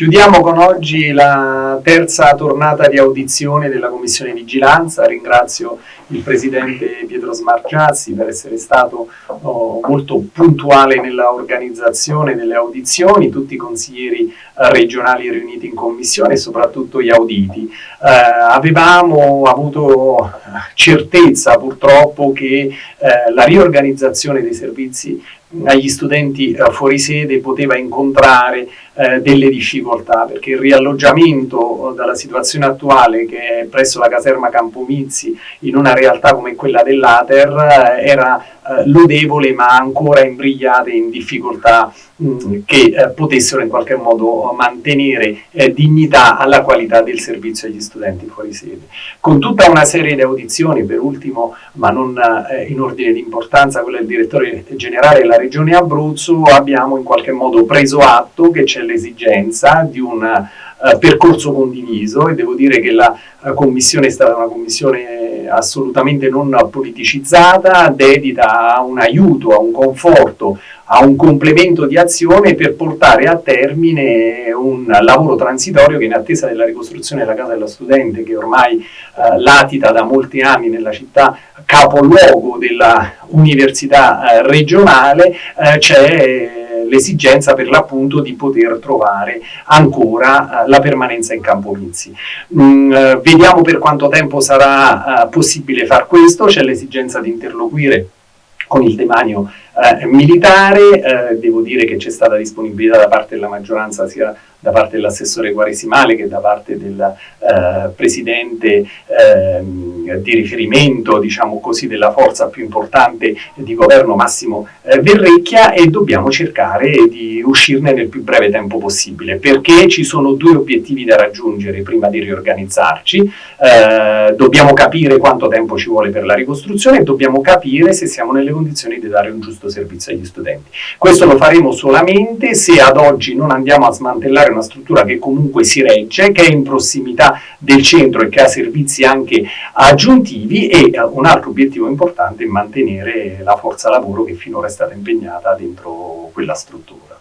Chiudiamo con oggi la terza tornata di audizione della Commissione Vigilanza, ringrazio il Presidente Pietro Smargiazzi per essere stato oh, molto puntuale nella organizzazione delle audizioni, tutti i consiglieri regionali riuniti in Commissione e soprattutto gli auditi. Eh, avevamo avuto certezza purtroppo che eh, la riorganizzazione dei servizi agli studenti eh, fuori sede poteva incontrare eh, delle difficoltà perché il rialloggiamento eh, dalla situazione attuale che è presso la caserma Campomizzi in una realtà come quella dell'Ater eh, era eh, lodevole ma ancora imbrigliate in difficoltà mh, mm, che eh, potessero in qualche modo mantenere eh, dignità alla qualità del servizio agli studenti fuori sede. Con tutta una serie di audizioni, per ultimo ma non eh, in ordine di importanza, quella del direttore generale della regione Abruzzo, abbiamo in qualche modo preso atto che c'è l'esigenza di un uh, percorso condiviso e devo dire che la uh, commissione è stata una commissione assolutamente non politicizzata, dedita a un aiuto, a un conforto, a un complemento di azione per portare a termine un lavoro transitorio che in attesa della ricostruzione della casa dello studente che ormai uh, latita da molti anni nella città capoluogo della università regionale c'è l'esigenza per l'appunto di poter trovare ancora uh, la permanenza in Campo Mizzi. Mm, uh, vediamo per quanto tempo sarà uh, possibile far questo, c'è l'esigenza di interloquire con il demanio militare, devo dire che c'è stata disponibilità da parte della maggioranza sia da parte dell'assessore Guaresimale che da parte del eh, presidente eh, di riferimento, diciamo così, della forza più importante di governo Massimo eh, Verrecchia e dobbiamo cercare di uscirne nel più breve tempo possibile perché ci sono due obiettivi da raggiungere prima di riorganizzarci, eh, dobbiamo capire quanto tempo ci vuole per la ricostruzione e dobbiamo capire se siamo nelle condizioni di dare un giusto servizio agli studenti. Questo lo faremo solamente se ad oggi non andiamo a smantellare una struttura che comunque si regge, che è in prossimità del centro e che ha servizi anche aggiuntivi e eh, un altro obiettivo importante è mantenere la forza lavoro che finora è stata impegnata dentro quella struttura.